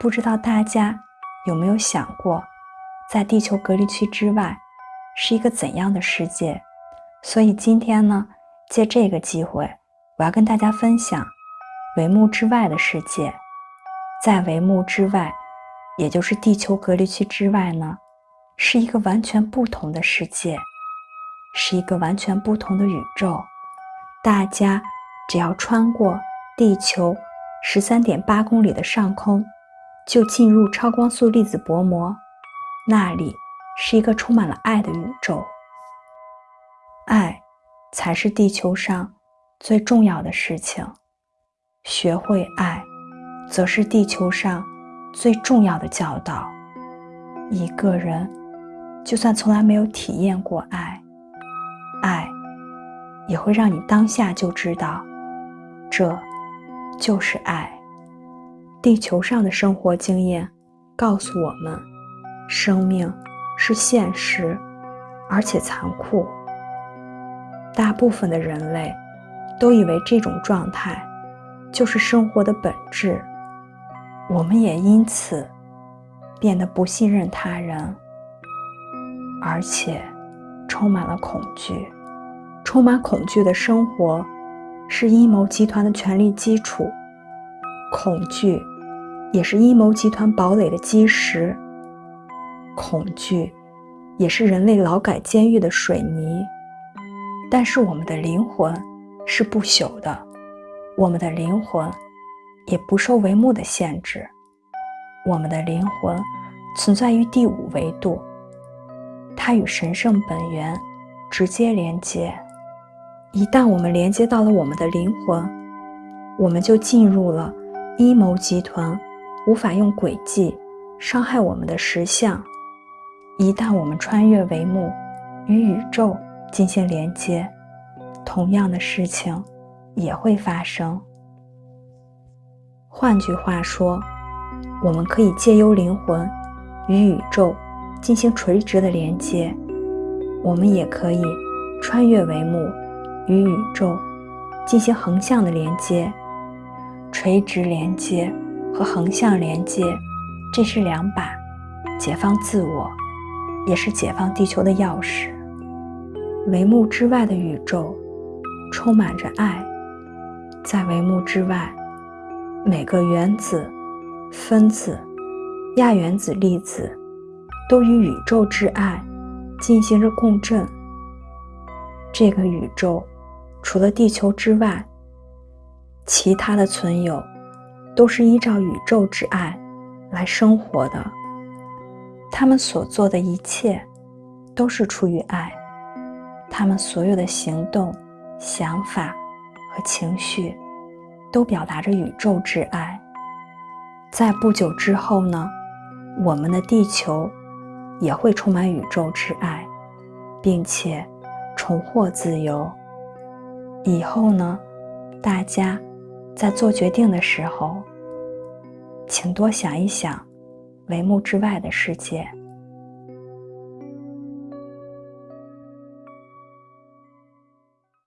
不知道大家有没有想过，在地球隔离区之外是一个怎样的世界？所以今天呢，借这个机会，我要跟大家分享帷幕之外的世界。在帷幕之外，也就是地球隔离区之外呢，是一个完全不同的世界，是一个完全不同的宇宙。大家只要穿过地球十三点八公里的上空。就进入超光速粒子薄膜，那里是一个充满了爱的宇宙。爱，才是地球上最重要的事情。学会爱，则是地球上最重要的教导。一个人，就算从来没有体验过爱，爱，也会让你当下就知道，这就是爱。地球上的生活经验告诉我们，生命是现实而且残酷。大部分的人类都以为这种状态就是生活的本质，我们也因此变得不信任他人，而且充满了恐惧。充满恐惧的生活是阴谋集团的权力基础。恐惧，也是阴谋集团堡垒的基石。恐惧，也是人类劳改监狱的水泥。但是我们的灵魂是不朽的，我们的灵魂也不受帷幕的限制。我们的灵魂存在于第五维度，它与神圣本源直接连接。一旦我们连接到了我们的灵魂，我们就进入了。阴谋集团无法用诡计伤害我们的实相。一旦我们穿越帷幕，与宇宙进行连接，同样的事情也会发生。换句话说，我们可以借由灵魂与宇宙进行垂直的连接，我们也可以穿越帷幕与宇宙进行横向的连接。垂直连接和横向连接，这是两把解放自我，也是解放地球的钥匙。帷幕之外的宇宙充满着爱，在帷幕之外，每个原子、分子、亚原子、粒子都与宇宙之爱进行着共振。这个宇宙除了地球之外，其他的存有都是依照宇宙之爱来生活的，他们所做的一切都是出于爱，他们所有的行动、想法和情绪都表达着宇宙之爱。在不久之后呢，我们的地球也会充满宇宙之爱，并且重获自由。以后呢，大家。在做决定的时候，请多想一想，帷幕之外的世界。